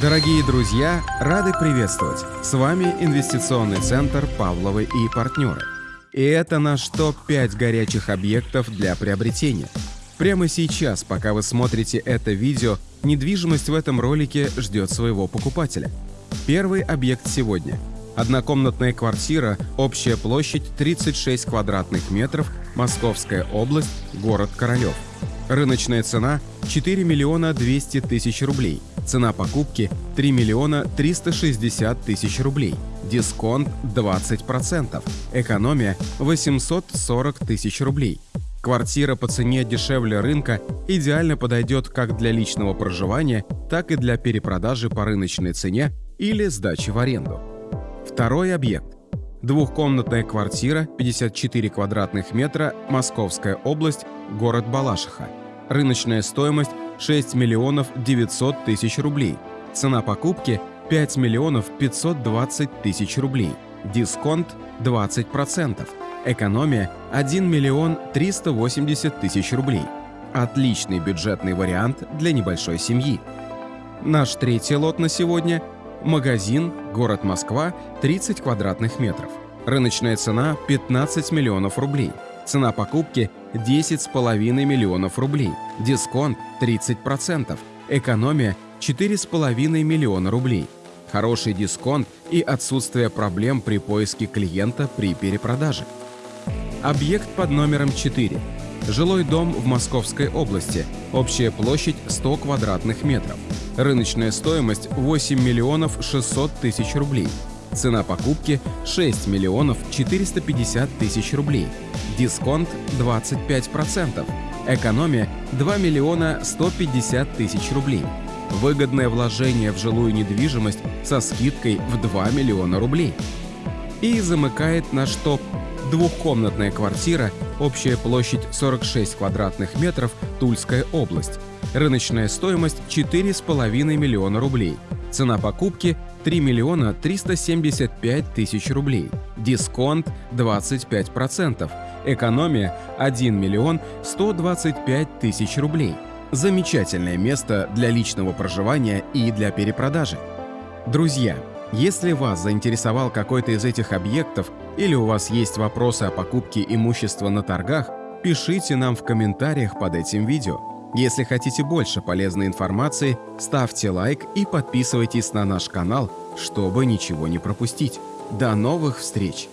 Дорогие друзья, рады приветствовать! С вами инвестиционный центр «Павловы и партнеры». И это наш топ-5 горячих объектов для приобретения. Прямо сейчас, пока вы смотрите это видео, недвижимость в этом ролике ждет своего покупателя. Первый объект сегодня. Однокомнатная квартира, общая площадь 36 квадратных метров, Московская область, город Королев. Рыночная цена 4 миллиона 200 тысяч рублей. Цена покупки 3 миллиона 360 тысяч рублей. Дисконт 20%. Экономия 840 тысяч рублей. Квартира по цене дешевле рынка идеально подойдет как для личного проживания, так и для перепродажи по рыночной цене или сдачи в аренду. Второй объект. Двухкомнатная квартира, 54 квадратных метра, Московская область, город Балашиха. Рыночная стоимость 6 миллионов 900 тысяч рублей. Цена покупки 5 миллионов 520 тысяч рублей. Дисконт 20%. Экономия 1 миллион 380 тысяч рублей. Отличный бюджетный вариант для небольшой семьи. Наш третий лот на сегодня – Магазин, город Москва, 30 квадратных метров. Рыночная цена 15 миллионов рублей. Цена покупки 10,5 миллионов рублей. Дисконт 30%. Экономия 4,5 миллиона рублей. Хороший дисконт и отсутствие проблем при поиске клиента при перепродаже. Объект под номером 4. Жилой дом в Московской области. Общая площадь 100 квадратных метров. Рыночная стоимость 8 миллионов 600 тысяч рублей. Цена покупки 6 миллионов 450 тысяч рублей. Дисконт 25%. Экономия 2 миллиона 150 тысяч рублей. Выгодное вложение в жилую недвижимость со скидкой в 2 миллиона рублей. И замыкает наш топ Двухкомнатная квартира, общая площадь 46 квадратных метров, Тульская область. Рыночная стоимость 4,5 миллиона рублей. Цена покупки 3 миллиона 375 тысяч рублей. Дисконт 25%. Экономия 1 миллион 125 тысяч рублей. Замечательное место для личного проживания и для перепродажи. Друзья, если вас заинтересовал какой-то из этих объектов или у вас есть вопросы о покупке имущества на торгах, пишите нам в комментариях под этим видео. Если хотите больше полезной информации, ставьте лайк и подписывайтесь на наш канал, чтобы ничего не пропустить. До новых встреч!